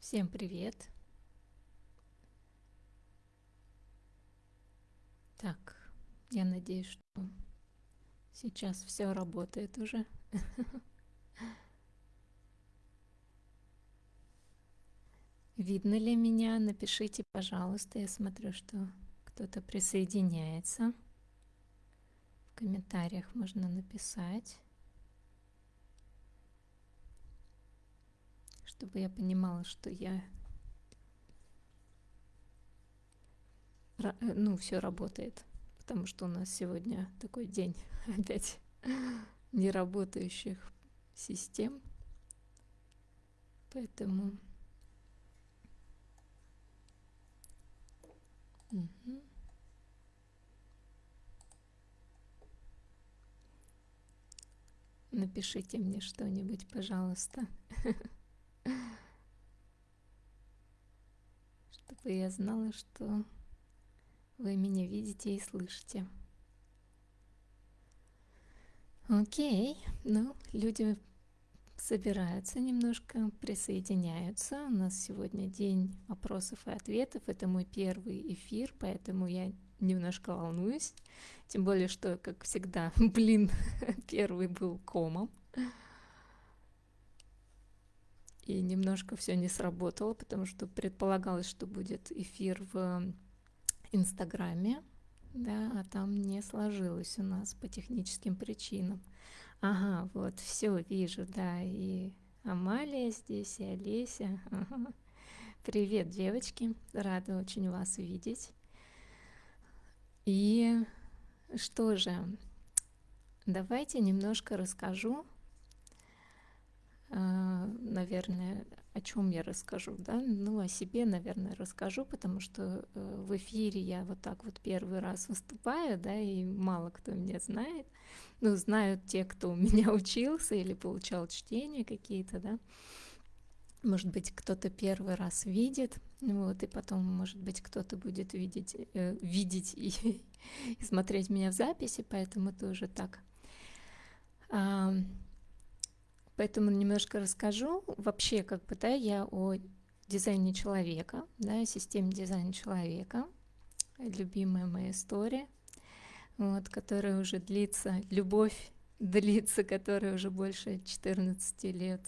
Всем привет! Так, я надеюсь, что сейчас все работает уже. Видно ли меня? Напишите, пожалуйста. Я смотрю, что кто-то присоединяется. В комментариях можно написать. Чтобы я понимала, что я э, ну, все работает, потому что у нас сегодня такой день опять неработающих систем, поэтому угу. напишите мне что-нибудь, пожалуйста. чтобы я знала, что вы меня видите и слышите. Окей, ну, люди собираются немножко, присоединяются. У нас сегодня день вопросов и ответов. Это мой первый эфир, поэтому я немножко волнуюсь. Тем более, что, как всегда, блин, первый был комом и немножко все не сработало, потому что предполагалось, что будет эфир в Инстаграме, да, а там не сложилось у нас по техническим причинам. Ага, вот, все вижу, да, и Амалия здесь, и Олеся. Привет, девочки, рада очень вас видеть. И что же, давайте немножко расскажу наверное, о чем я расскажу, да, ну, о себе, наверное, расскажу, потому что э, в эфире я вот так вот первый раз выступаю, да, и мало кто меня знает, ну, знают те, кто у меня учился или получал чтения какие-то, да, может быть, кто-то первый раз видит, вот, и потом, может быть, кто-то будет видеть, э, видеть и, и смотреть меня в записи, поэтому тоже так. А, Поэтому немножко расскажу. Вообще, как бы, да, я о дизайне человека, да, системе дизайна человека, любимая моя история, вот, которая уже длится, любовь длится, которая уже больше 14 лет,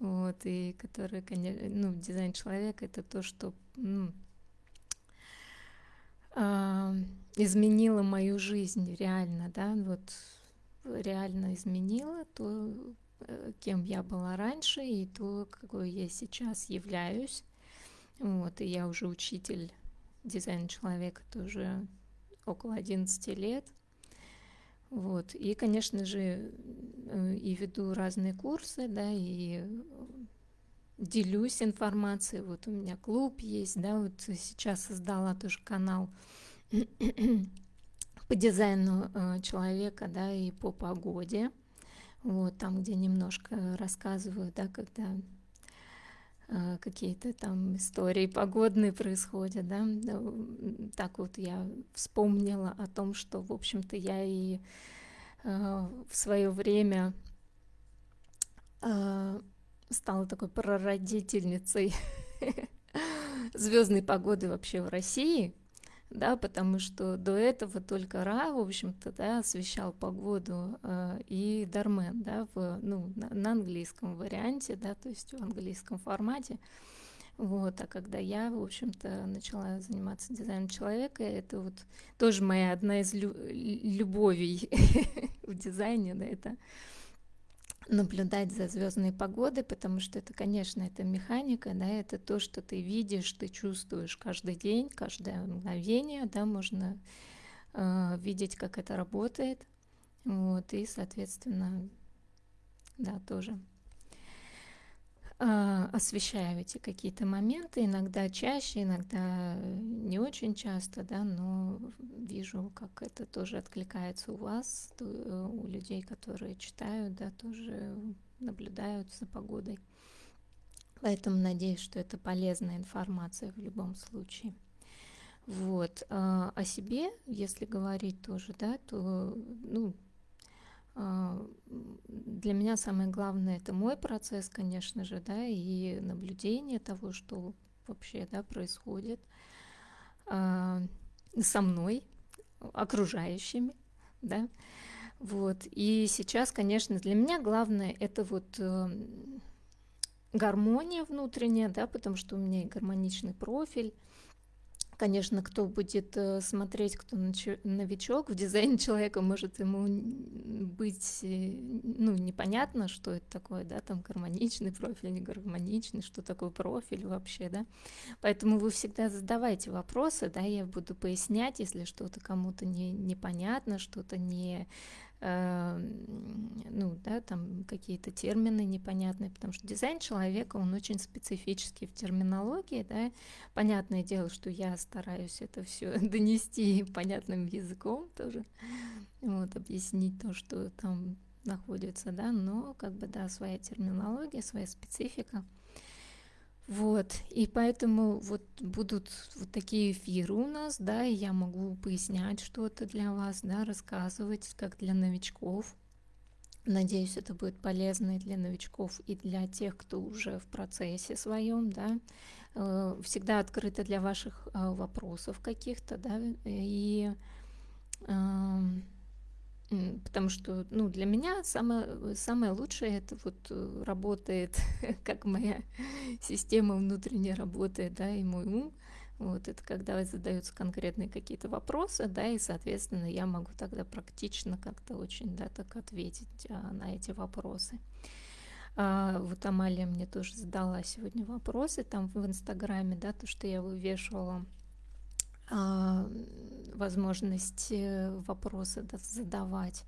вот, и которая, конечно, ну, дизайн человека это то, что ну, э, изменило мою жизнь реально, да, вот реально изменило то, кем я была раньше и то, какой я сейчас являюсь. Вот, и я уже учитель дизайна человека тоже около 11 лет. Вот, и, конечно же, э, и веду разные курсы, да, и делюсь информацией. Вот у меня клуб есть, да, вот сейчас создала тоже канал по дизайну э, человека, да, и по погоде вот там, где немножко рассказываю, да, когда э, какие-то там истории погодные происходят, да, так вот я вспомнила о том, что, в общем-то, я и э, в свое время э, стала такой прародительницей звездной погоды вообще в России, да, потому что до этого только Ра, в общем-то, да, освещал погоду э, и Дармен, да, в, ну, на, на английском варианте, да, то есть в английском формате. Вот, а когда я, в общем-то, начала заниматься дизайном человека, это вот тоже моя одна из лю- любовей в дизайне, да, это наблюдать за звездной погодой, потому что это, конечно, это механика, да, это то, что ты видишь, ты чувствуешь каждый день, каждое мгновение, да, можно э, видеть, как это работает, вот, и, соответственно, да, тоже освещаю эти какие-то моменты, иногда чаще, иногда не очень часто, да, но вижу, как это тоже откликается у вас, э, у людей, которые читают, да, тоже наблюдают за погодой. Поэтому надеюсь, что это полезная информация в любом случае. Вот. А о себе, если говорить тоже, да, то, ну, А, для меня самое главное это мой процесс, конечно же, да, и наблюдение того, что вообще, да, происходит а, со мной, окружающими, да, вот. И сейчас, конечно, для меня главное это вот эм, гармония внутренняя, да, потому что у меня и гармоничный профиль, Конечно, кто будет э, смотреть, кто новичок в дизайне человека, может ему быть э, ну, непонятно, что это такое, да, там гармоничный профиль, не гармоничный, что такое профиль вообще, да. Поэтому вы всегда задавайте вопросы, да, я буду пояснять, если что-то кому-то не, непонятно, что-то не ну, да, там какие-то термины непонятные, потому что дизайн человека, он очень специфический в терминологии, да, понятное дело, что я стараюсь это все донести понятным языком тоже, вот, объяснить то, что там находится, да, но как бы, да, своя терминология, своя специфика – вот, и поэтому вот будут вот такие эфиры у нас, да, и я могу пояснять что-то для вас, да, рассказывать, как для новичков. Надеюсь, это будет полезно и для новичков, и для тех, кто уже в процессе своем, да. Э, всегда открыто для ваших э, вопросов каких-то, да, и эм, Потому что, ну, для меня самое, самое лучшее это вот э, работает, как моя система внутренне работает, да, и мой ум. Вот это когда задаются конкретные какие-то вопросы, да, и, соответственно, я могу тогда практично как-то очень, да, так ответить а, на эти вопросы. А, вот Амалия мне тоже задала сегодня вопросы там в Инстаграме, да, то, что я вывешивала возможность э, вопросы задавать.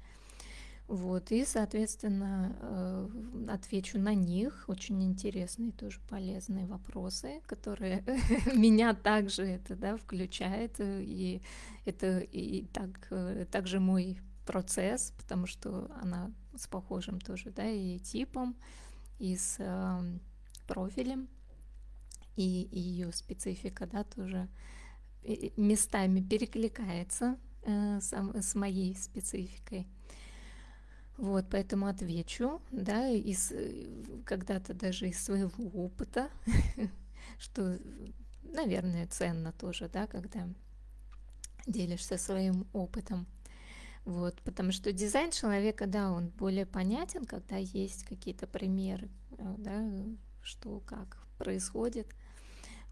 Вот, и, соответственно, э, отвечу на них. Очень интересные, тоже полезные вопросы, которые меня также это, да, включает. И это и так, э, также мой процесс, потому что она с похожим тоже, да, и типом, и с профилем, и, и ее специфика, да, тоже местами перекликается э, сам, с моей спецификой. Вот, поэтому отвечу, да, из, когда-то даже из своего опыта, что, наверное, ценно тоже, да, когда делишься своим опытом. Вот, потому что дизайн человека, да, он более понятен, когда есть какие-то примеры, э, да, что как происходит.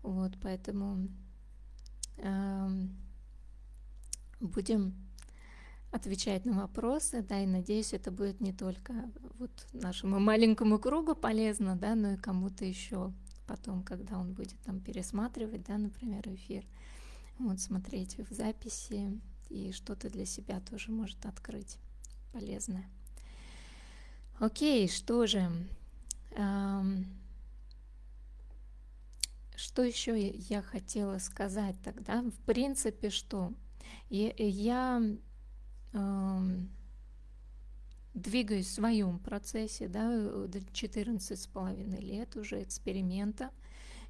Вот, поэтому будем отвечать на вопросы, да, и надеюсь, это будет не только вот нашему маленькому кругу полезно, да, но и кому-то еще потом, когда он будет там пересматривать, да, например, эфир, вот смотреть в записи и что-то для себя тоже может открыть полезное. Окей, что же, эм, что еще я хотела сказать тогда? В принципе, что я, я э, двигаюсь в своем процессе, да, 14 с половиной лет уже эксперимента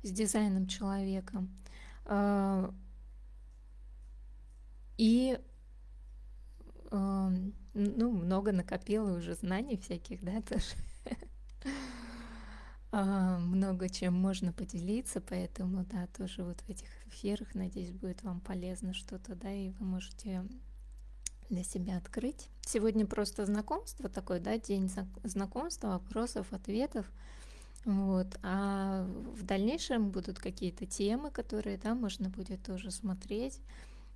с дизайном человека. Э, и э, ну, много накопила уже знаний всяких, да, тоже. А, много чем можно поделиться, поэтому, да, тоже вот в этих эфирах, надеюсь, будет вам полезно что-то, да, и вы можете для себя открыть. Сегодня просто знакомство такой, да, день знакомства, вопросов, ответов, вот, а в дальнейшем будут какие-то темы, которые, да, можно будет тоже смотреть,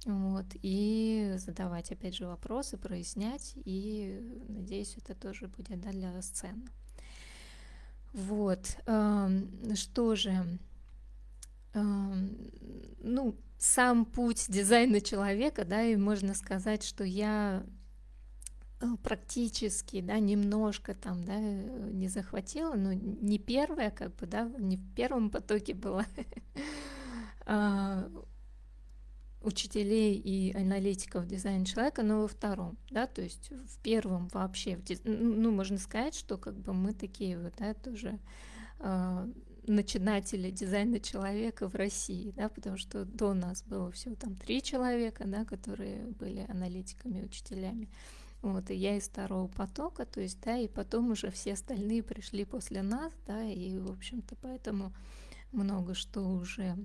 вот, и задавать, опять же, вопросы, прояснять, и, надеюсь, это тоже будет, да, для вас ценно. Вот, что же, ну, сам путь дизайна человека, да, и можно сказать, что я э, практически, да, немножко там, да, не захватила, но не первая, как бы, да, не в первом потоке была. Учителей и аналитиков дизайна человека, но во втором, да, то есть в первом вообще, ну, можно сказать, что как бы мы такие вот, да, тоже э, начинатели дизайна человека в России, да, потому что до нас было всего там три человека, да, которые были аналитиками, учителями, Вот, и я из второго потока, то есть, да, и потом уже все остальные пришли после нас, да, и, в общем-то, поэтому много что уже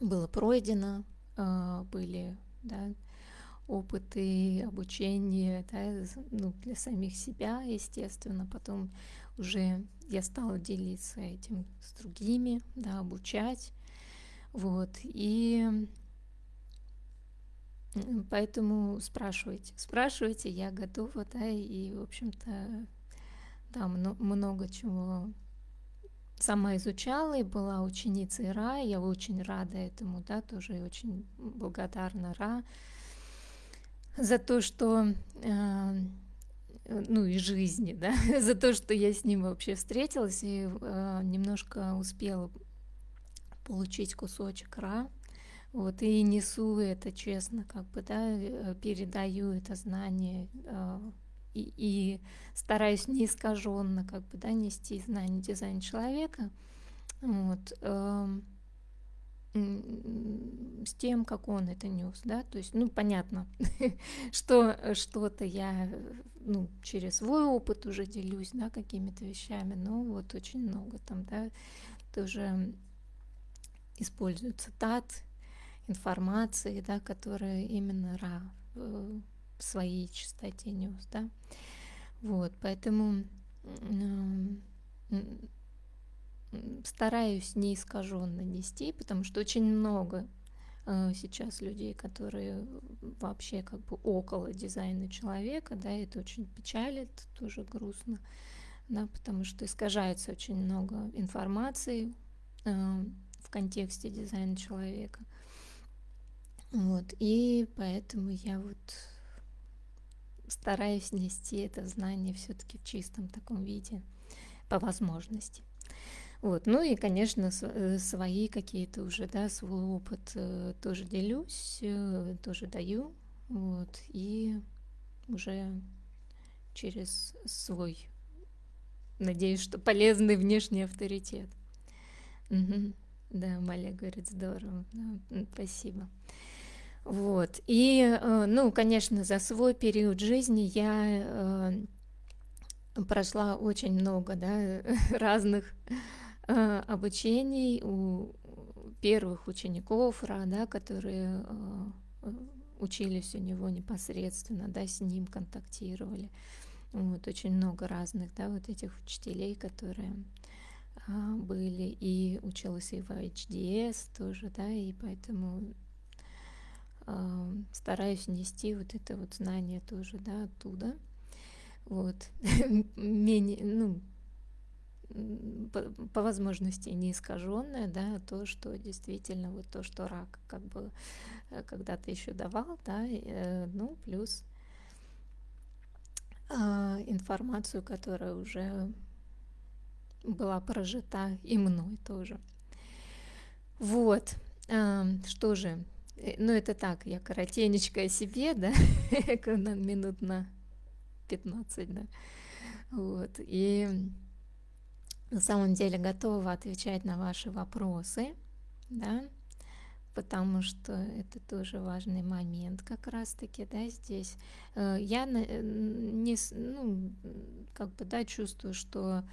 было пройдено, были, да, опыты обучения, да, ну, для самих себя, естественно, потом уже я стала делиться этим с другими, да, обучать, вот, и Поэтому спрашивайте, спрашивайте, я готова, да, и, в общем-то, да, много чего сама изучала и была ученицей Ра, я очень рада этому, да, тоже очень благодарна Ра за то, что, э, ну и жизни, да, за то, что я с ним вообще встретилась и э, немножко успела получить кусочек Ра, вот, и несу это честно, как бы, да, э, передаю это знание э, и, и стараюсь неискаженно, как бы, да, нести знание дизайна человека, вот, э, с тем, как он это нес, да, то есть, ну, понятно, что что-то я, ну, через свой опыт уже делюсь, да, какими-то вещами, но вот очень много там, да, тоже использую цитат, информации, да, которая именно Ра своей чистоте нес, да. Вот, поэтому стараюсь неискаженно нести, потому что очень много э, сейчас людей, которые вообще как бы около дизайна человека, да, это очень печалит, тоже грустно, да, потому что искажается очень много информации э, в контексте дизайна человека. Вот, и поэтому я вот стараюсь нести это знание все-таки в чистом таком виде, по возможности. Вот, ну и, конечно, э, свои какие-то уже, да, свой опыт э, тоже делюсь, э, тоже даю, вот, и уже через свой, надеюсь, что полезный внешний авторитет. Угу. Да, Маля говорит, здорово, да, спасибо. Вот. И, э, ну, конечно, за свой период жизни я э, прошла очень много да, разных э, обучений у первых учеников Ра, да, которые учились у него непосредственно, да, с ним контактировали. Вот, очень много разных, да, вот этих учителей, которые были, и училась и в HDS тоже, да, и поэтому стараюсь нести вот это вот знание тоже, да, оттуда. Вот. Менее, ну, по, по возможности не искаженное, да, то, что действительно вот то, что рак как бы э, когда-то еще давал, да, э, ну, плюс э, информацию, которая уже была прожита и мной тоже. Вот, что же, ну, это так, я коротенечко о себе, да, минут на 15, да. Вот, и на самом деле готова отвечать на ваши вопросы, да, потому что это тоже важный момент как раз-таки, да, здесь. Э, я э, не, ну, как бы, да, чувствую, что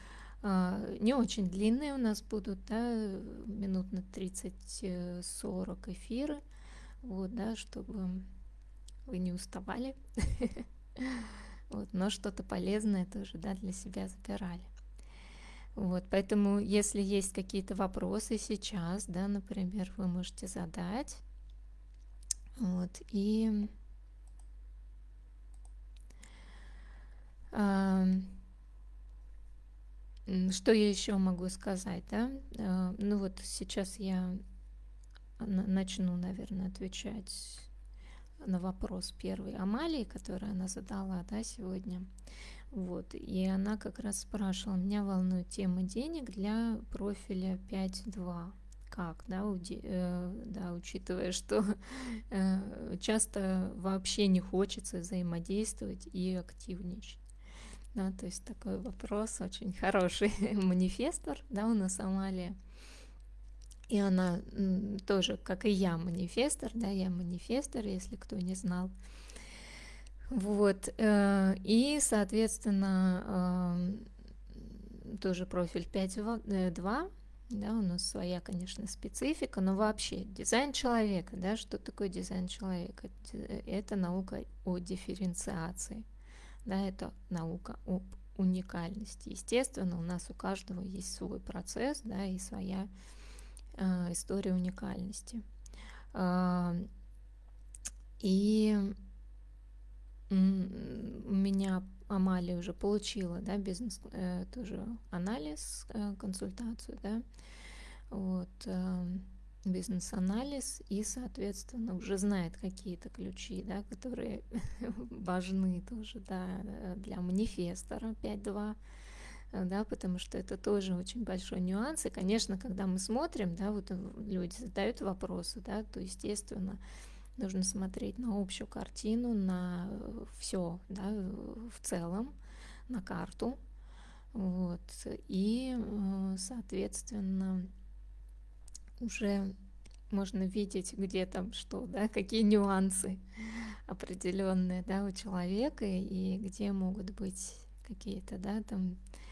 не очень длинные у нас будут, да, минут на 30-40 эфиры, вот, да, чтобы вы не уставали, вот, но что-то полезное тоже, да, для себя забирали. Вот, поэтому, если есть какие-то вопросы сейчас, да, например, вы можете задать, вот, и что я еще могу сказать, да? А, ну вот сейчас я начну, наверное, отвечать на вопрос первый Амалии, который она задала, да, сегодня. Вот, и она как раз спрашивала, меня волнует тема денег для профиля 5.2. Как, да, уди, э, да, учитывая, что э, часто вообще не хочется взаимодействовать и активничать. Да, то есть такой вопрос очень хороший. Манифестор, да, у нас Амалия. И она тоже, как и я, манифестор, да, я манифестор, если кто не знал. Вот, э, и, соответственно, э, тоже профиль 5.2, да, у нас своя, конечно, специфика, но вообще дизайн человека, да, что такое дизайн человека? Это наука о дифференциации, да, это наука об уникальности. Естественно, у нас у каждого есть свой процесс, да, и своя э, история уникальности. Э, и у меня Амалия уже получила, да, бизнес э, тоже анализ, э, консультацию, да, вот, э, бизнес-анализ и, соответственно, уже знает какие-то ключи, да, которые важны тоже, да, для манифестора 5.2, да, потому что это тоже очень большой нюанс. И, конечно, когда мы смотрим, да, вот люди задают вопросы, да, то, естественно, нужно смотреть на общую картину, на все, да, в целом, на карту, вот, и, э, соответственно, уже можно видеть, где там что, да, какие нюансы определенные, да, у человека, и где могут быть какие-то, да, там э,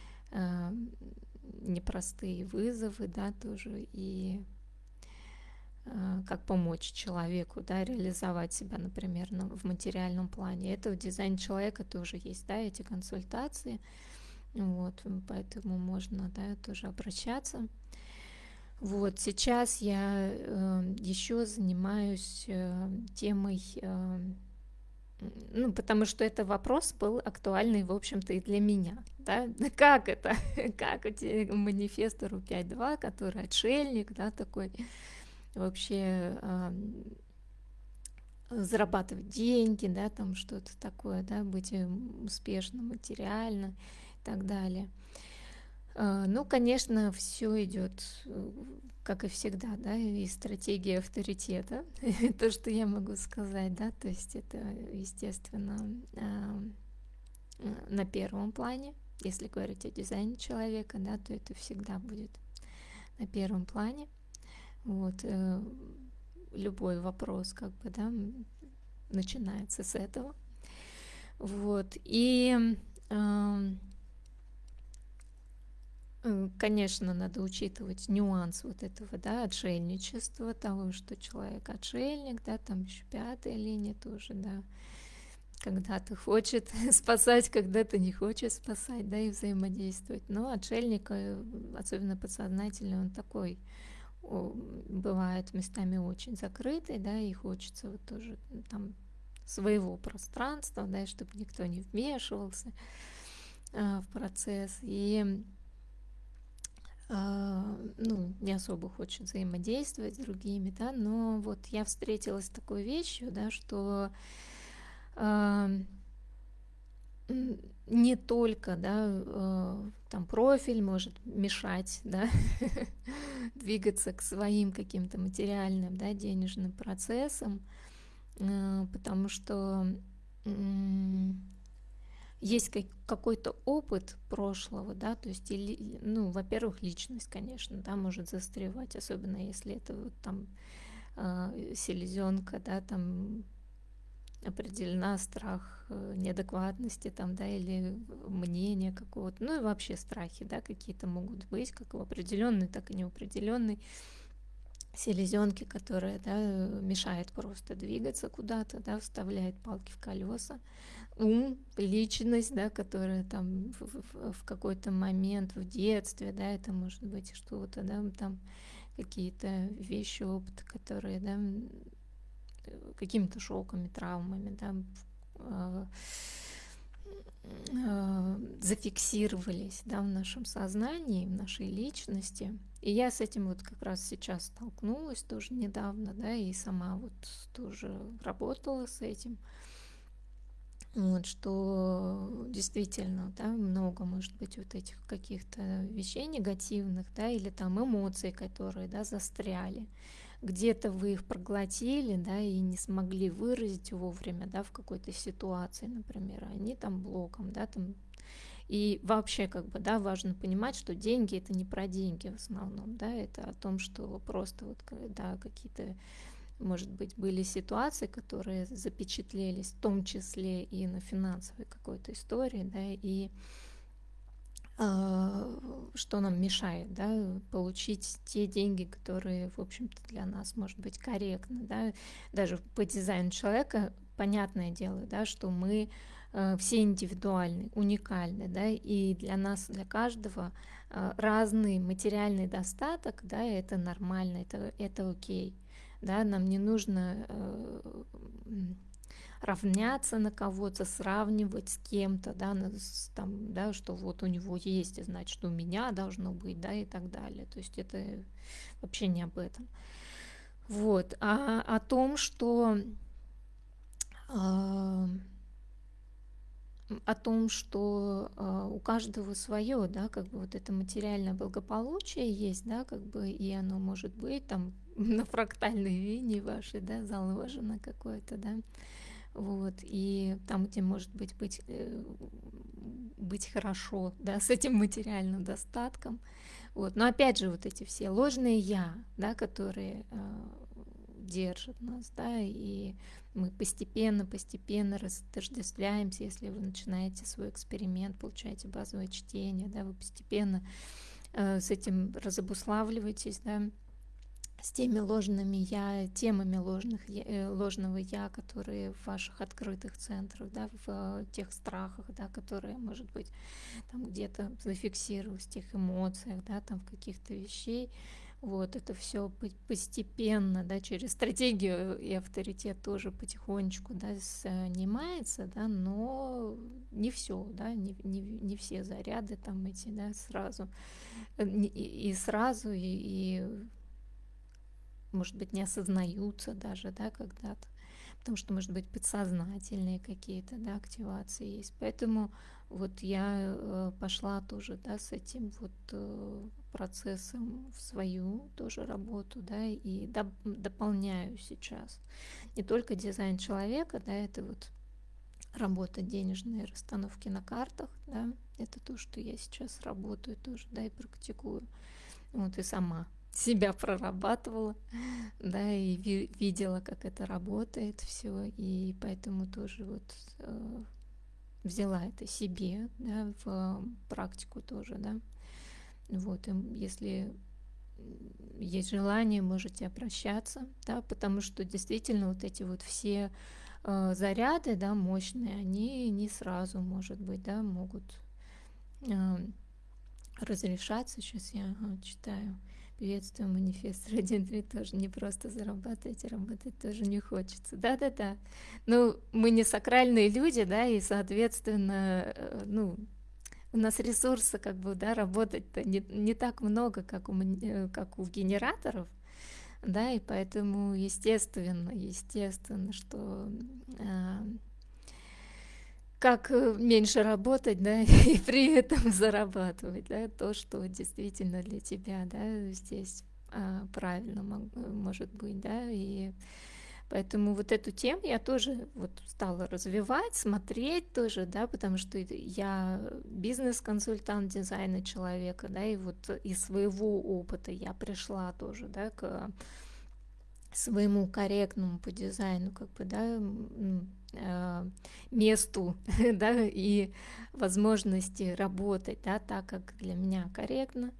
непростые вызовы, да, тоже, и Э, как помочь человеку, да, реализовать себя, например, в материальном плане. Это в дизайне человека тоже есть, да, эти консультации, вот, поэтому можно, да, тоже обращаться. Вот, сейчас я э, еще занимаюсь э, темой, э, ну, потому что это вопрос был актуальный, в общем-то, и для меня, да, как это, как манифестору 5.2, который отшельник, да, такой, вообще э, зарабатывать деньги, да, там что-то такое, да, быть успешным материально и так далее. Э, ну, конечно, все идет, как и всегда, да, и стратегия авторитета, то, что я могу сказать, да, то есть это, естественно, э, на первом плане, если говорить о дизайне человека, да, то это всегда будет на первом плане. Вот, э, любой вопрос, как бы, да, начинается с этого. Вот, и, э, э, конечно, надо учитывать нюанс вот этого, да, отшельничества, того, что человек отшельник, да, там еще пятая линия тоже, да, когда-то хочет спасать, когда-то не хочет спасать, да, и взаимодействовать. Но отшельник, особенно подсознательный, он такой, бывает местами очень закрытый, да, и хочется вот тоже там своего пространства, да, чтобы никто не вмешивался а, в процесс, и ну, не особо хочет взаимодействовать с другими, да, но вот я встретилась с такой вещью, да, что а, не только, да, э, там профиль может мешать, да, двигаться к своим каким-то материальным, да, денежным процессам, потому что есть какой-то опыт прошлого, да, то есть, ну, во-первых, личность, конечно, да, может застревать, особенно если это вот там э, селезенка, да, там определена страх э, неадекватности там, да, или мнения какого-то, ну и вообще страхи, да, какие-то могут быть, как в определенной, так и неопределенной селезенки, которая, да, мешает просто двигаться куда-то, да, вставляет палки в колеса, ум, личность, да, которая там в, в, в какой-то момент в детстве, да, это может быть что-то, да, там какие-то вещи, опыт, которые, да, какими-то шоками, травмами, да, а, а, зафиксировались да, в нашем сознании, в нашей личности. И я с этим вот как раз сейчас столкнулась тоже недавно, да, и сама вот тоже работала с этим. Вот, что действительно, да, много может быть вот этих каких-то вещей негативных, да, или там эмоций, которые, да, застряли. Где-то вы их проглотили, да, и не смогли выразить вовремя, да, в какой-то ситуации, например, они там блоком, да, там. И вообще, как бы, да, важно понимать, что деньги это не про деньги в основном, да, это о том, что просто вот, да, какие-то может быть, были ситуации, которые запечатлелись, в том числе и на финансовой какой-то истории, да, и э, что нам мешает, да, получить те деньги, которые, в общем-то, для нас, может быть, корректны, да, даже по дизайну человека, понятное дело, да, что мы э, все индивидуальны, уникальны, да, и для нас, для каждого э, разный материальный достаток, да, это нормально, это, это окей да, нам не нужно э, равняться на кого-то, сравнивать с кем-то, да, там, да, что вот у него есть, значит, у меня должно быть, да, и так далее. То есть это вообще не об этом. Вот, а о том, что э, о том, что э, у каждого свое, да, как бы вот это материальное благополучие есть, да, как бы, и оно может быть там на фрактальной линии вашей, да, заложено какое-то, да, вот, и там, где может быть быть, э, быть хорошо, да, с этим материальным достатком, вот, но опять же вот эти все ложные «я», да, которые э, держат нас, да, и мы постепенно, постепенно разотождествляемся, если вы начинаете свой эксперимент, получаете базовое чтение, да, вы постепенно э, с этим разобуславливаетесь, да, с теми ложными я, темами ложных, э, ложного я, которые в ваших открытых центрах, да, в э, тех страхах, да, которые, может быть, там где-то зафиксировались, в тех эмоциях, да, там в каких-то вещей, вот это все постепенно, да, через стратегию и авторитет тоже потихонечку, да, снимается, да, но не все, да, не, не, не все заряды там эти, да, сразу э, и, и сразу и, и может быть не осознаются даже, да, когда-то, потому что может быть подсознательные какие-то, да, активации есть, поэтому вот я э, пошла тоже, да, с этим вот э, процессом в свою тоже работу, да, и доп дополняю сейчас. Не только дизайн человека, да, это вот работа денежные расстановки на картах, да, это то, что я сейчас работаю тоже, да, и практикую, вот, и сама себя прорабатывала, да, и ви видела, как это работает все, и поэтому тоже вот э, взяла это себе, да, в практику тоже, да. Вот, и если есть желание, можете обращаться, да, потому что действительно вот эти вот все э, заряды, да, мощные, они не сразу, может быть, да, могут э, разрешаться. Сейчас я читаю. Приветствую, манифест 1.3 тоже не просто зарабатывать, а работать тоже не хочется. Да-да-да. Ну, мы не сакральные люди, да, и, соответственно, э, ну, у нас ресурса, как бы, да, работать-то не, не так много, как у, э, как у генераторов, да, и поэтому, естественно, естественно, что э, как э, меньше работать, да, и при этом зарабатывать, да, то, что действительно для тебя, да, здесь а, правильно может быть, да, и поэтому вот эту тему я тоже вот стала развивать, смотреть тоже, да, потому что я бизнес-консультант дизайна человека, да, и вот из своего опыта я пришла тоже, да, к своему корректному по дизайну, как бы, да, э, месту, да, и возможности работать, да, так, как для меня корректно,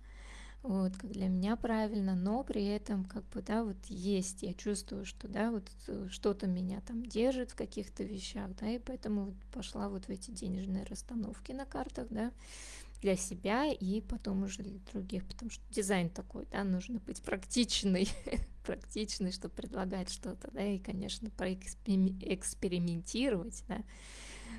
вот, как для меня правильно, но при этом, как бы, да, вот есть, я чувствую, что, да, вот э, что-то меня там держит в каких-то вещах, да, и поэтому вот пошла вот в эти денежные расстановки на картах, да, для себя и потом уже для других, потому что дизайн такой, да, нужно быть практичный, практичный, чтобы предлагать что-то, да, и, конечно, проэкспериментировать, да,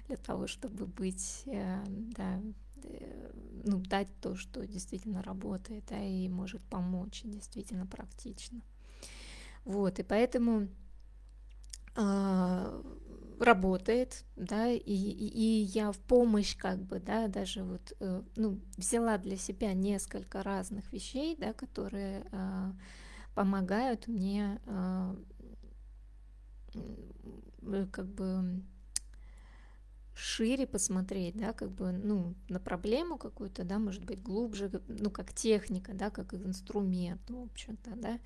для того, чтобы быть, э, да, э, ну, дать то, что действительно работает, да, и может помочь действительно практично. Вот, и поэтому э, работает, да, и, и, и я в помощь как бы, да, даже вот, э, ну, взяла для себя несколько разных вещей, да, которые э, помогают мне э, как бы шире посмотреть, да, как бы, ну, на проблему какую-то, да, может быть, глубже, ну, как техника, да, как инструмент, в общем-то, да,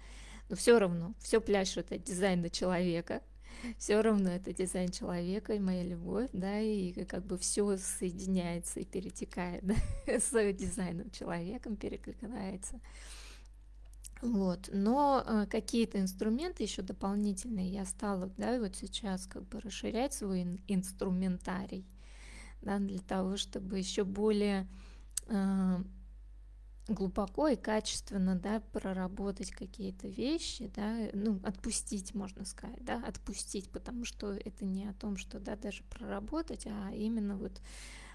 но все равно, все пляшет от дизайна человека, все равно это дизайн человека и моя любовь, да, и как бы все соединяется и перетекает да, с дизайном человеком, перекликается. Вот, но э, какие-то инструменты еще дополнительные я стала, да, вот сейчас как бы расширять свой ин- инструментарий, да, для того, чтобы еще более э, глубоко и качественно, да, проработать какие-то вещи, да, ну, отпустить, можно сказать, да, отпустить, потому что это не о том, что, да, даже проработать, а именно вот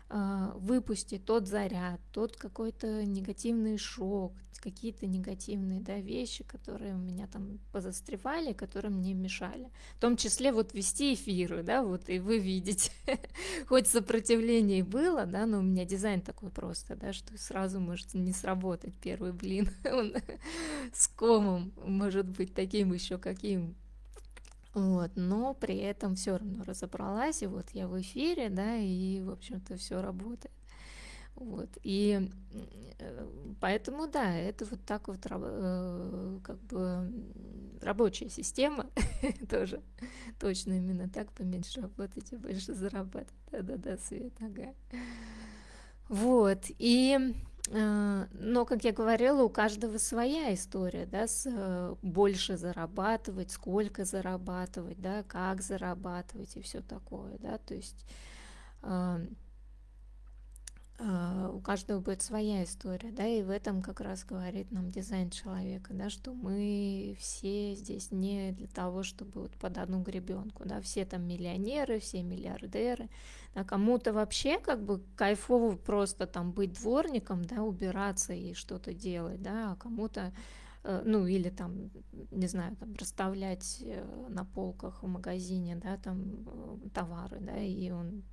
а, выпустить тот заряд, тот какой-то негативный шок, какие-то негативные да, вещи, которые у меня там позастревали, которые мне мешали. В том числе вот вести эфиры, да, вот и вы видите, хоть сопротивление было, да, но у меня дизайн такой просто, да, что сразу может не сработать первый блин, он с комом может быть таким еще каким вот, но при этом все равно разобралась, и вот я в эфире, да, и, в общем-то, все работает. Вот, и э, поэтому, да, это вот так вот э, как бы рабочая система тоже точно именно так, поменьше работать и больше зарабатывать. Да-да-да, Свет, ага. Вот, и но, как я говорила, у каждого своя история, да, с э, больше зарабатывать, сколько зарабатывать, да, как зарабатывать и все такое, да, то есть а, у каждого будет своя история, да, и в этом как раз говорит нам дизайн человека, да, что мы все здесь не для того, чтобы вот под одну гребенку, да, все там миллионеры, все миллиардеры, а кому-то вообще как бы кайфово просто там быть дворником, да, убираться и что-то делать, да, а кому-то э, ну или там, не знаю, там расставлять э, на полках в магазине, да, там э, товары, да, и он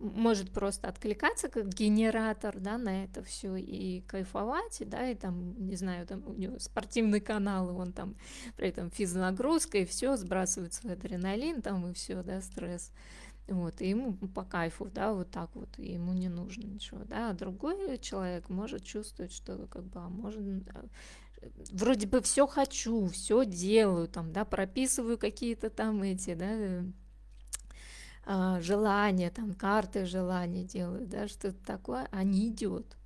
может просто откликаться как генератор, да, на это все и кайфовать, да, и там, не знаю, там у него спортивный канал, и он там при этом физнагрузка, и все, сбрасывает свой адреналин, там, и все, да, стресс. Вот, и ему по кайфу, да, вот так вот, и ему не нужно ничего, да, а другой человек может чувствовать, что как бы, а может, а, вроде бы все хочу, все делаю, там, да, прописываю какие-то там эти, да, а, желания, там карты желаний делают, да, что-то такое, а не идет.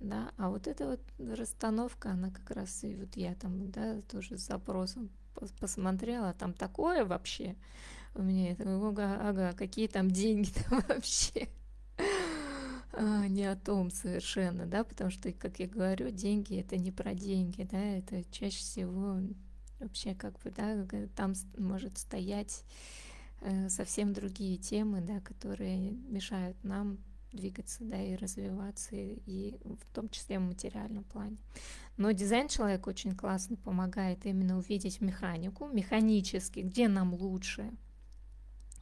Да, а вот эта вот расстановка, она как раз и вот я там, да, тоже с запросом посмотрела, там такое вообще у меня, это, ага, ага какие там деньги там вообще. А, не о том совершенно, да, потому что, как я говорю, деньги это не про деньги, да, это чаще всего вообще как бы, да, там может стоять совсем другие темы, да, которые мешают нам двигаться, да, и развиваться, и в том числе в материальном плане. Но дизайн человек очень классно помогает именно увидеть механику, механически, где нам лучше,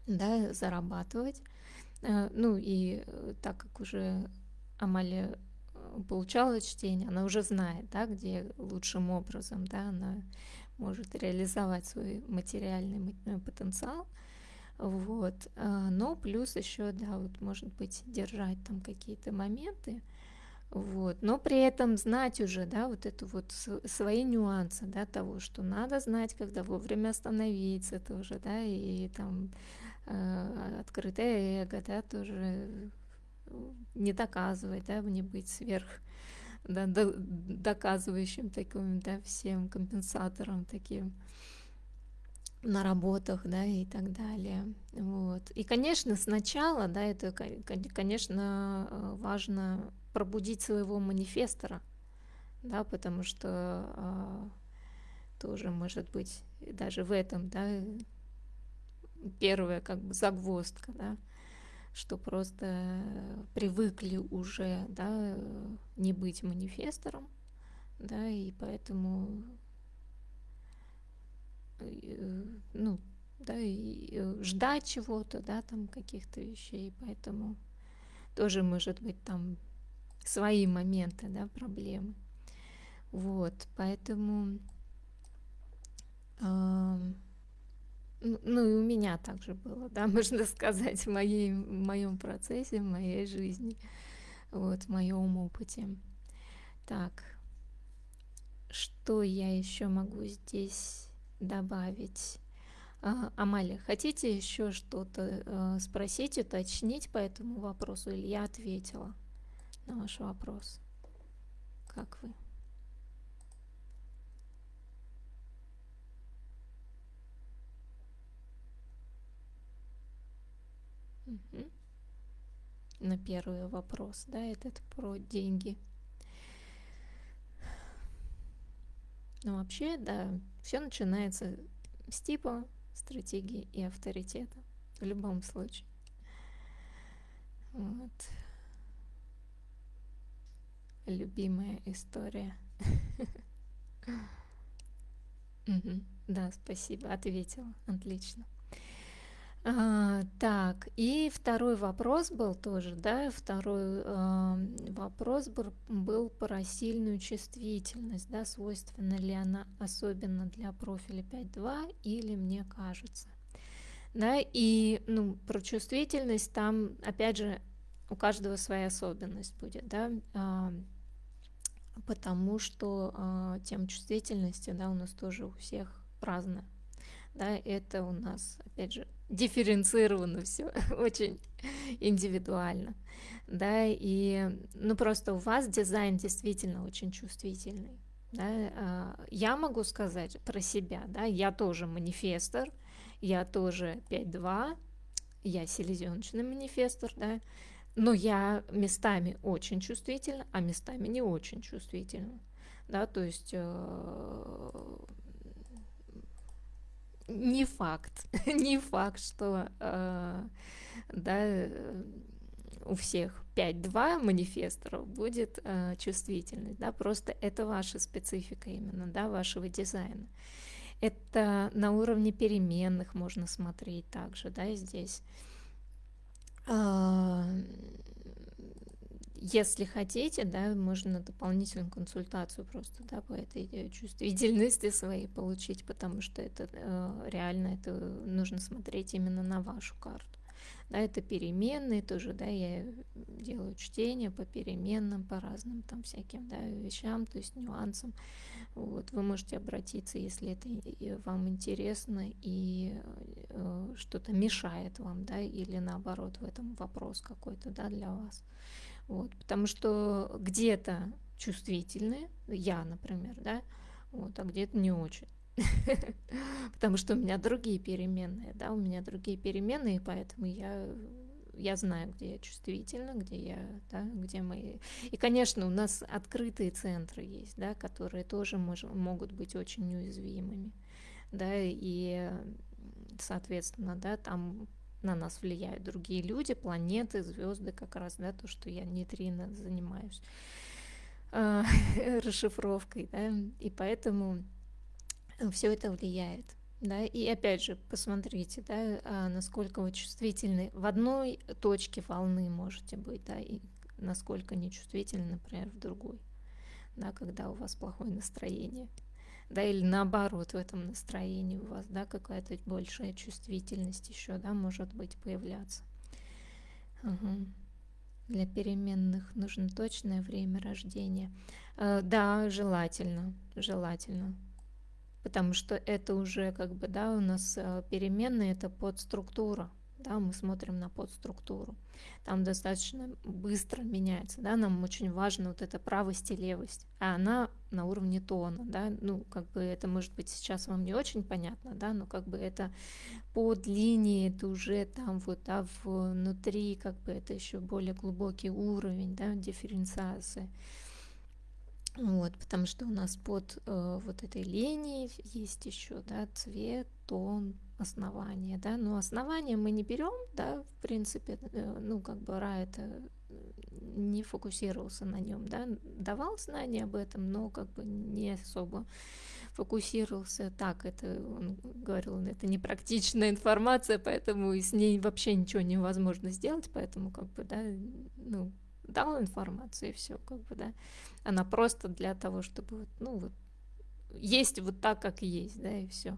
да, зарабатывать. Э, ну и э, так как уже Амалия получала чтение, она уже знает, да, где лучшим образом, да, она может реализовать свой материальный потенциал – вот. А, но плюс еще, да, вот может быть держать там какие-то моменты, вот, но при этом знать уже, да, вот это вот свои нюансы, да, того, что надо знать, когда вовремя остановиться тоже, да, и там э, открытое эго, да, тоже не доказывать, да, не быть сверх, да, до, доказывающим таким, да, всем компенсатором таким на работах, да, и так далее. Вот. И, конечно, сначала, да, это, конечно, э, важно пробудить своего манифестора, да, потому что а, тоже может быть даже в этом, да, первая как бы загвоздка, да, что просто привыкли уже, да, не быть манифестором, да, и поэтому ну, да, и э, ждать чего-то, да, там каких-то вещей, поэтому тоже может быть там свои моменты, да, проблемы. Вот, поэтому, э, ну и у меня также было, да, можно сказать, в, моей, в моем процессе, в моей жизни, вот, в моем опыте. Так, что я еще могу здесь добавить? А, Амалия, хотите еще что-то э, спросить, уточнить по этому вопросу, или я ответила на ваш вопрос? Как вы? Угу. На первый вопрос, да, этот про деньги. Ну, вообще, да, все начинается с типа стратегии и авторитета. В любом случае. Вот. Любимая история. Да, спасибо, ответила. Отлично. А, так, и второй вопрос был тоже, да, второй э, вопрос был, был про сильную чувствительность, да, свойственна ли она особенно для профиля 5.2 или мне кажется. Да, и, ну, про чувствительность там, опять же, у каждого своя особенность будет, да, э, потому что э, тема чувствительности, да, у нас тоже у всех разная да, это у нас, опять же, дифференцировано все, очень индивидуально, да, и, ну, просто у вас дизайн действительно очень чувствительный, да, а, я могу сказать про себя, да, я тоже манифестор, я тоже 5.2, я селезеночный манифестор, да, но я местами очень чувствительна, а местами не очень чувствительна, да, то есть э, не факт, не факт, что э, да, у всех 5-2 манифесторов будет э, чувствительность, да, просто это ваша специфика именно, да, вашего дизайна. Это на уровне переменных можно смотреть также, да, здесь. Э, если хотите, да, можно дополнительную консультацию просто, да, по этой э, чувствительности своей получить, потому что это э, реально, это нужно смотреть именно на вашу карту. Да, это переменные тоже, да, я делаю чтение по переменным, по разным там всяким, да, вещам, то есть нюансам. Вот, вы можете обратиться, если это вам интересно и э, что-то мешает вам, да, или наоборот в этом вопрос какой-то, да, для вас. Вот, потому что где-то чувствительные, я, например, да, вот, а где-то не очень. Потому что у меня другие переменные, да, у меня другие переменные, поэтому я я знаю, где я чувствительна, где я, да, где мои... И, конечно, у нас открытые центры есть, да, которые тоже мож... могут быть очень уязвимыми, да, и, соответственно, да, там на нас влияют другие люди, планеты, звезды, как раз, да, то, что я нейтрино занимаюсь э, расшифровкой, да, и поэтому все это влияет. Да, и опять же, посмотрите, да, а, насколько вы чувствительны. В одной точке волны можете быть, да, и насколько нечувствительны, например, в другой, да, когда у вас плохое настроение да, или наоборот в этом настроении у вас, да, какая-то большая чувствительность еще, да, может быть появляться. Угу. Для переменных нужно точное время рождения. Э, да, желательно, желательно. Потому что это уже как бы, да, у нас э, переменные, это подструктура да, мы смотрим на подструктуру. Там достаточно быстро меняется, да, нам очень важно вот эта правость и левость, а она на уровне тона, да, ну, как бы это может быть сейчас вам не очень понятно, да, но как бы это под линией, это уже там вот, да, внутри, как бы это еще более глубокий уровень, да, дифференциации. Вот, потому что у нас под э, вот этой линией есть еще, да, цвет, тон, основание, да, но основание мы не берем, да, в принципе, э, ну, как бы Ра это не фокусировался на нем, да, давал знания об этом, но как бы не особо фокусировался. Так, это он говорил, это непрактичная информация, поэтому с ней вообще ничего невозможно сделать, поэтому как бы, да, ну, дал информацию и все, как бы, да, она просто для того, чтобы, ну, вот, есть вот так, как есть, да, и все.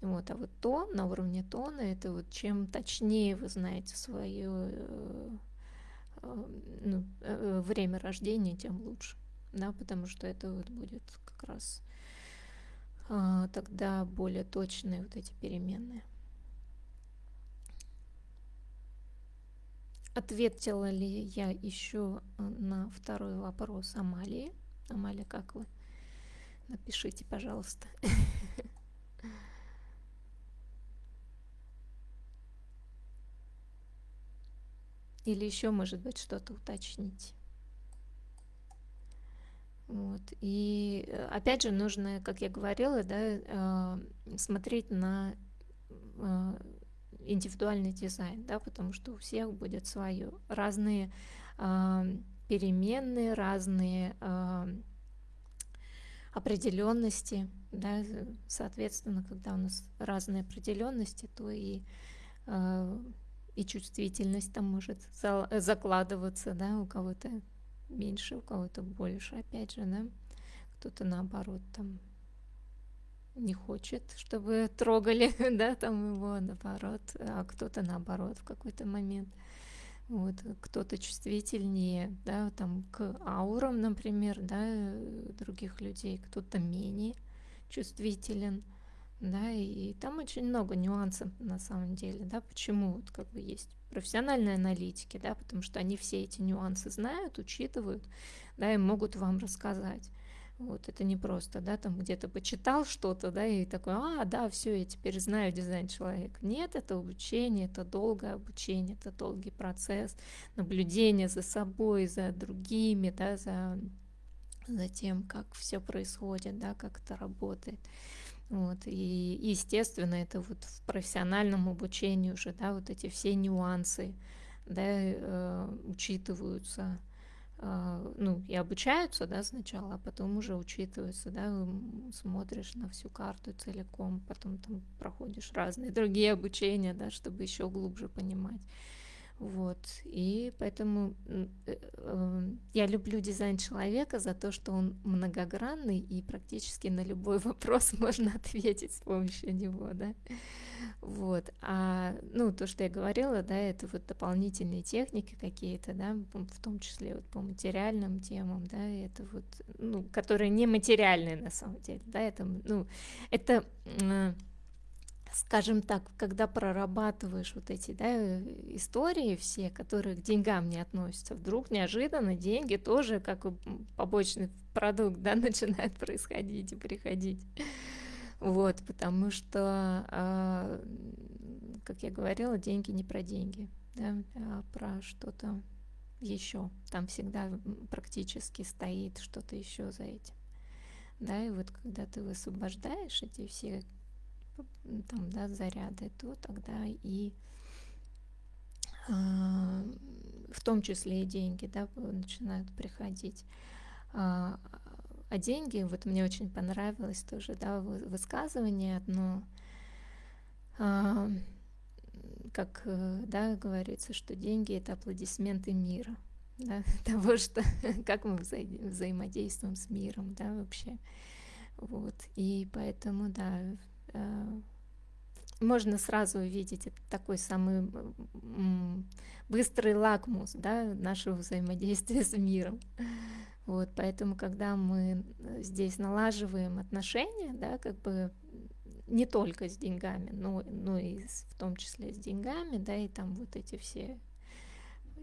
Вот, а вот то, на уровне тона, это вот чем точнее вы знаете свое э, э, ну, э, время рождения, тем лучше, да, потому что это вот будет как как раз а, тогда более точные вот эти переменные. Ответила ли я еще э, на второй вопрос Амалии? Амалия, как вы? Напишите, пожалуйста. Или еще, может быть, что-то уточнить. Вот. И э, опять же нужно, как я говорила, да, э, смотреть на индивидуальный дизайн, да, потому что у всех будет свое. Разные э, переменные, разные э, определенности, да, соответственно, когда у нас разные определенности, то и, э, и чувствительность там может за, закладываться, да, у кого-то меньше, у кого-то больше, опять же, да, кто-то наоборот там не хочет, чтобы трогали, да, там его, наоборот, а кто-то наоборот в какой-то момент. Вот, кто-то чувствительнее, да, там к аурам, например, да, других людей, кто-то менее чувствителен, да, и там очень много нюансов на самом деле, да, почему вот как бы есть профессиональные аналитики, да, потому что они все эти нюансы знают, учитывают, да, и могут вам рассказать. Вот это не просто, да, там где-то почитал что-то, да, и такой, а, да, все, я теперь знаю дизайн человека. Нет, это обучение, это долгое обучение, это долгий процесс, наблюдение за собой, за другими, да, за, за тем, как все происходит, да, как это работает. Вот, и, естественно, это вот в профессиональном обучении уже, да, вот эти все нюансы, да, э, учитываются, ну, и обучаются, да, сначала, а потом уже учитываются, да, смотришь на всю карту целиком, потом там проходишь разные другие обучения, да, чтобы еще глубже понимать. Вот, и поэтому э, э, я люблю дизайн человека за то, что он многогранный и практически на любой вопрос можно ответить с помощью него, да. Вот. А, ну, то, что я говорила, да, это вот дополнительные техники какие-то, да, в том числе вот по материальным темам, да, это вот, ну, которые не материальные на самом деле, да, это, ну, это, скажем так, когда прорабатываешь вот эти, да, истории все, которые к деньгам не относятся, вдруг неожиданно деньги тоже как побочный продукт, да, начинают происходить и приходить. Вот, потому что, а, как я говорила, деньги не про деньги, да, а про что-то еще. Там всегда практически стоит что-то еще за этим. Да, и вот когда ты высвобождаешь эти все там, да, заряды, то тогда и э, в том числе и деньги, да, начинают приходить. А, а деньги, вот мне очень понравилось тоже, да, высказывание одно, а, как, э, да, говорится, что деньги — это аплодисменты мира, да, того, что, как мы вза взаимодействуем с миром, да, вообще, вот, и поэтому, да, можно сразу увидеть это такой самый быстрый лакмус, да, нашего взаимодействия с миром. Вот, поэтому, когда мы э, здесь налаживаем отношения, да, как бы не только с деньгами, но, но и с, в том числе с деньгами, да, и там вот эти все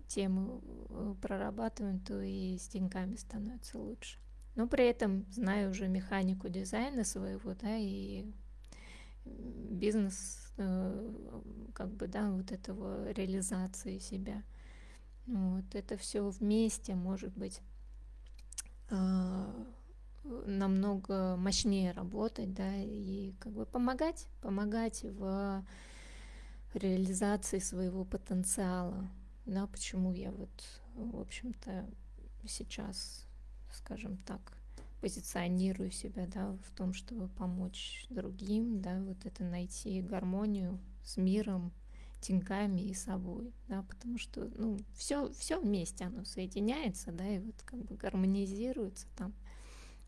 темы э, прорабатываем, то и с деньгами становится лучше. Но при этом знаю уже механику дизайна своего, да, и бизнес, э, как бы, да, вот этого реализации себя. Вот это все вместе может быть а, намного мощнее работать, да, и как бы помогать, помогать в реализации своего потенциала, да, почему я вот, в общем-то, сейчас, скажем так, позиционирую себя, да, в том, чтобы помочь другим, да, вот это найти гармонию с миром, деньгами и собой, да, потому что, ну, все, все вместе оно соединяется, да, и вот как бы гармонизируется там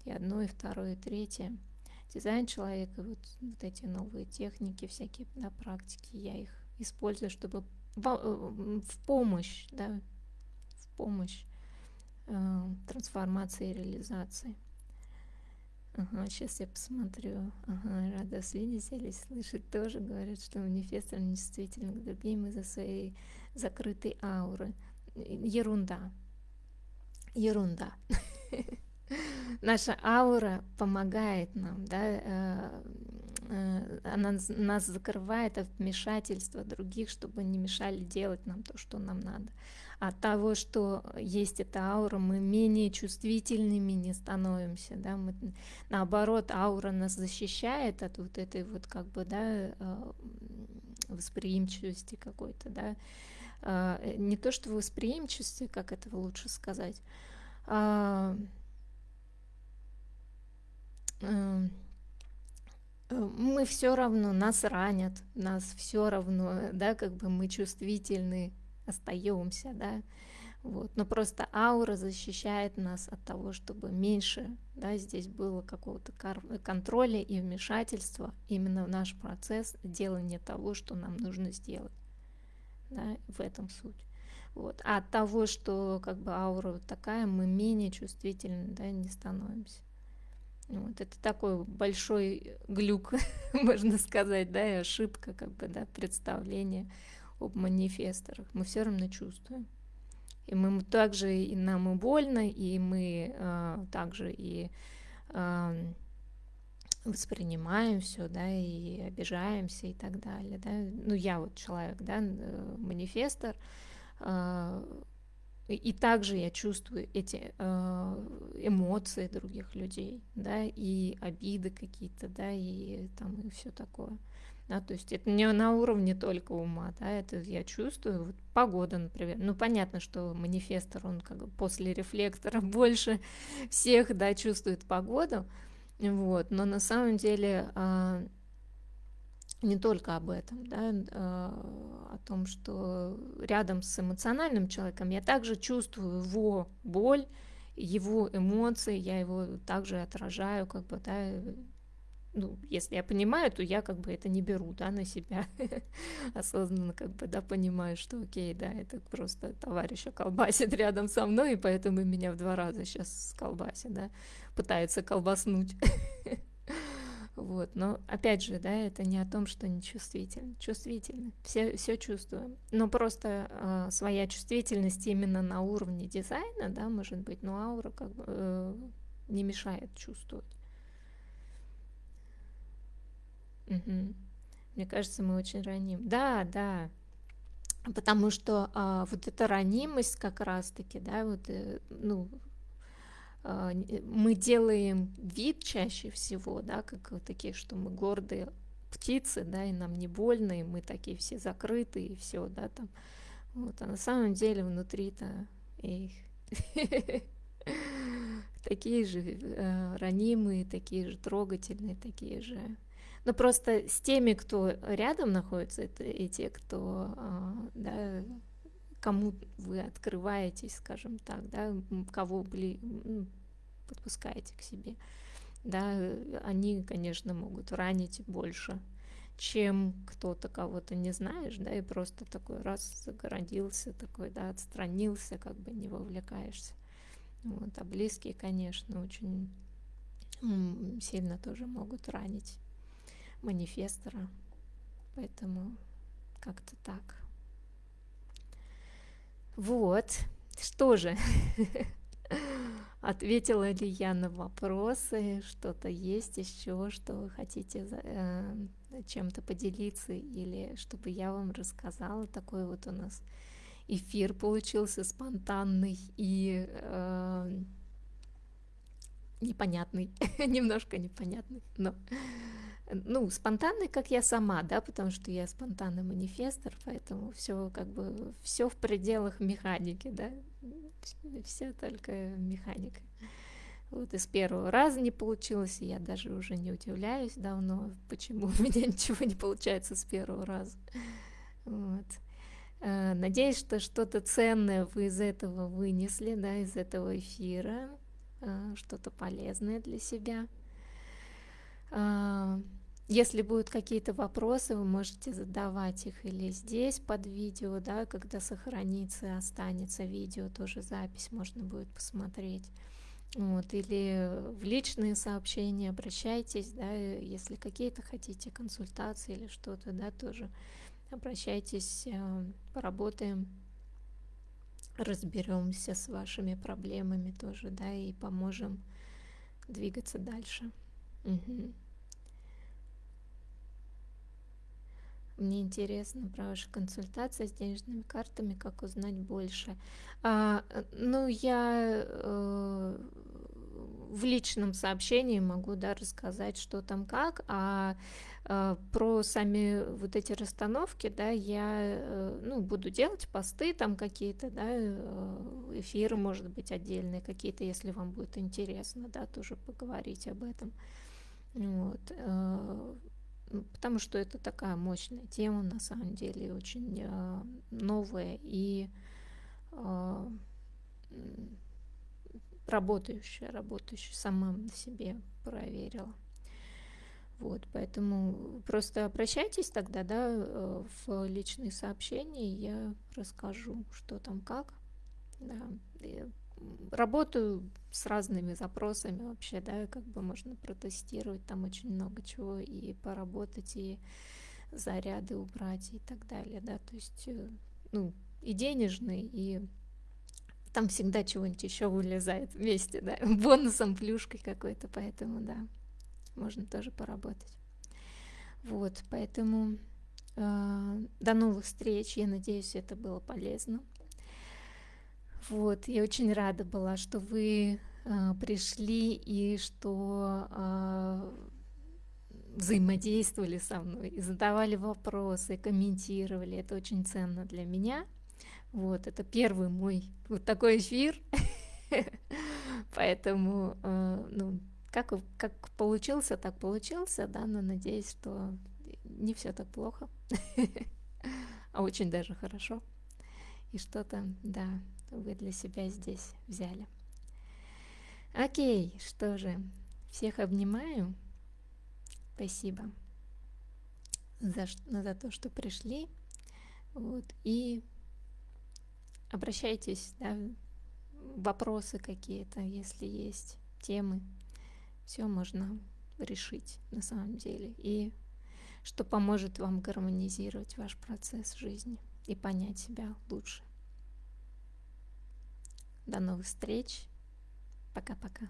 и одно, и второе, и третье. Дизайн человека, вот, вот эти новые техники, всякие, да, практики, я их использую, чтобы в, э, в помощь, да, в помощь э, трансформации и реализации. Ага, сейчас я посмотрю. Ага, рада вас видеть или слышать тоже. Говорят, что манифестор нечувствителен к другим из-за своей закрытой ауры. Ерунда. Ерунда. Наша аура помогает нам, да, э, она нас закрывает от вмешательства других, чтобы не мешали делать нам то, что нам надо. От того, что есть эта аура, мы менее чувствительными не становимся, да, мы, наоборот, аура нас защищает от вот этой вот как бы, да, э, восприимчивости какой-то, да, не то что восприимчивости, как этого лучше сказать, а, э, мы все равно, нас ранят, нас все равно, да, как бы мы чувствительны, остаемся, да, вот, но просто аура защищает нас от того, чтобы меньше, да, здесь было какого-то контроля и вмешательства именно в наш процесс делания того, что нам нужно сделать, да, в этом суть. Вот. А от того, что как бы аура такая, мы менее чувствительны, да, не становимся. Вот, это такой большой глюк, можно сказать, да, и ошибка, как бы, да, представления об манифесторах. Мы все равно чувствуем. И мы также и нам и больно, и мы э, также и э, воспринимаем все, да, и обижаемся и так далее, да. Ну, я вот человек, да, э, манифестор, э, и также я чувствую эти э, эмоции других людей, да, и обиды какие-то, да, и там и все такое. Да, то есть это не на уровне только ума, да, это я чувствую, вот погода, например, ну понятно, что манифестор, он как бы после рефлектора больше всех, да, чувствует погоду, вот, но на самом деле э, не только об этом, да, а, о том, что рядом с эмоциональным человеком я также чувствую его боль, его эмоции, я его также отражаю, как бы, да, ну, если я понимаю, то я как бы это не беру, да, на себя, осознанно как бы, да, понимаю, что окей, да, это просто товарища колбасит рядом со мной, и поэтому меня в два раза сейчас колбасит, да, пытается колбаснуть. Вот, но опять же, да, это не о том, что не чувствительны. Чувствительны, все, все чувствуем. Но просто э, своя чувствительность именно на уровне дизайна, да, может быть, но аура как бы э, не мешает чувствовать. Угу. Мне кажется, мы очень раним. Да, да. Потому что а, вот эта ранимость как раз-таки, да, вот, э, ну, мы делаем вид чаще всего, да, как такие, что мы гордые птицы, да, и нам не больно, и мы такие все закрытые, и все, да, там. Вот, а на самом деле внутри-то их такие же э, ранимые, такие же трогательные, такие же. Но просто с теми, кто рядом находится, это и те, кто, э, да, кому вы открываетесь, скажем так, да, кого бли, подпускаете к себе, да, они, конечно, могут ранить больше, чем кто-то кого-то не знаешь, да, и просто такой раз загородился, такой, да, отстранился, как бы не вовлекаешься. Вот, а близкие, конечно, очень сильно тоже могут ранить манифестора, поэтому как-то так. Вот, что же, ответила ли я на вопросы, что-то есть еще, что вы хотите э, чем-то поделиться или чтобы я вам рассказала. Такой вот у нас эфир получился спонтанный и э, непонятный, немножко непонятный, но ну, спонтанный, как я сама, да, потому что я спонтанный манифестор, поэтому все как бы все в пределах механики, да, все только механика. Вот из первого раза не получилось, и я даже уже не удивляюсь давно, почему у меня ничего не получается с первого раза. Вот. Э, надеюсь, что что-то ценное вы из этого вынесли, да, из этого эфира, э, что-то полезное для себя. Э, если будут какие-то вопросы, вы можете задавать их или здесь под видео, да, когда сохранится, останется видео, тоже запись можно будет посмотреть. Вот, или в личные сообщения обращайтесь, да, если какие-то хотите консультации или что-то, да, тоже обращайтесь, э, поработаем, разберемся с вашими проблемами тоже, да, и поможем двигаться дальше. Угу. Мне интересно про ваши консультации с денежными картами, как узнать больше. А, ну, я э, в личном сообщении могу да, рассказать, что там как, а э, про сами вот эти расстановки, да, я э, ну, буду делать посты там какие-то, да, э, эфиры, может быть, отдельные какие-то, если вам будет интересно, да, тоже поговорить об этом. Вот. Э, потому что это такая мощная тема, на самом деле, очень э, новая и э, работающая, работающая, сама на себе проверила. Вот, поэтому просто обращайтесь тогда, да, э, в личные сообщения, я расскажу, что там как. Да работаю с разными запросами вообще, да, как бы можно протестировать там очень много чего и поработать, и заряды убрать и так далее, да, то есть, э, ну, и денежный, и там всегда чего-нибудь еще вылезает вместе, да, бонусом, плюшкой какой-то, поэтому, да, можно тоже поработать. Вот, поэтому э, до новых встреч, я надеюсь, это было полезно. Вот, я очень рада была, что вы э, пришли и что э, взаимодействовали со мной, и задавали вопросы, комментировали. Это очень ценно для меня. Вот, это первый мой вот такой эфир. Поэтому, э, ну, как, как получился, так получился, да, но надеюсь, что не все так плохо, а очень даже хорошо. И что-то, да, вы для себя здесь взяли. Окей, что же, всех обнимаю. Спасибо за, за то, что пришли. Вот, и обращайтесь, да, вопросы какие-то, если есть темы. Все можно решить на самом деле. И что поможет вам гармонизировать ваш процесс жизни и понять себя лучше. До новых встреч. Пока-пока.